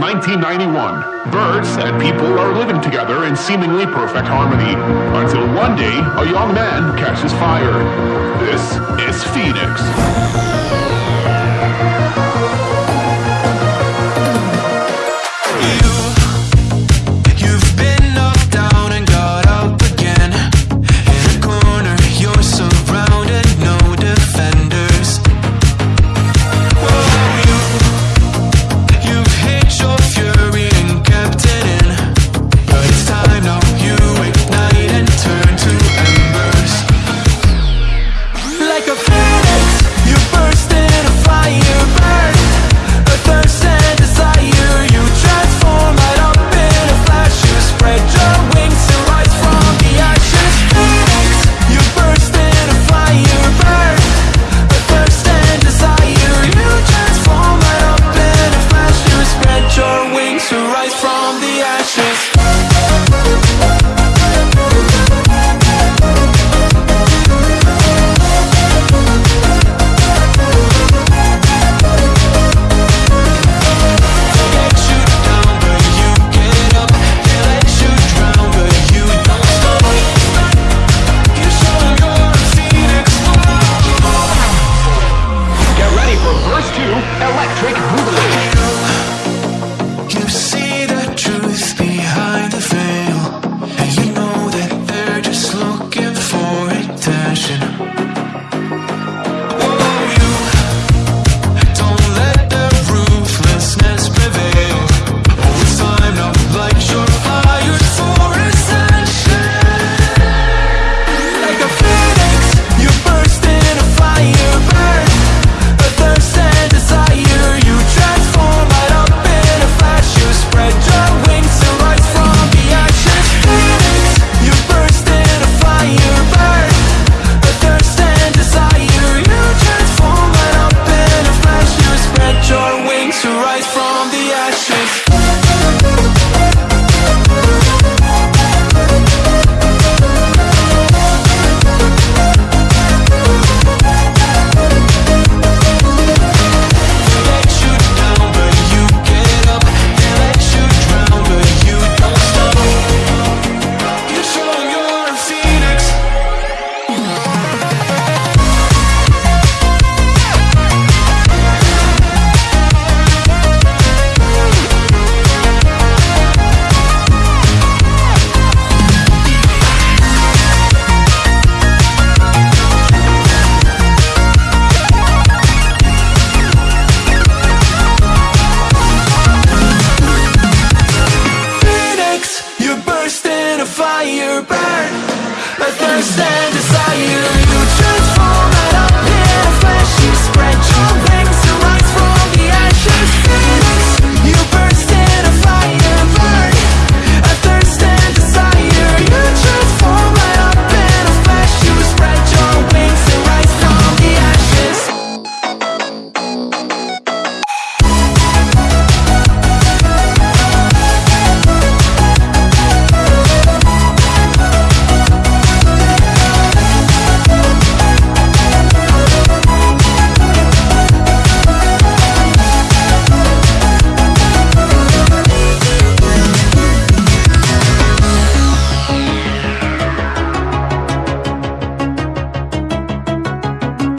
1991. Birds and people are living together in seemingly perfect harmony. Until one day, a young man catches fire. This is Phoenix. understand desire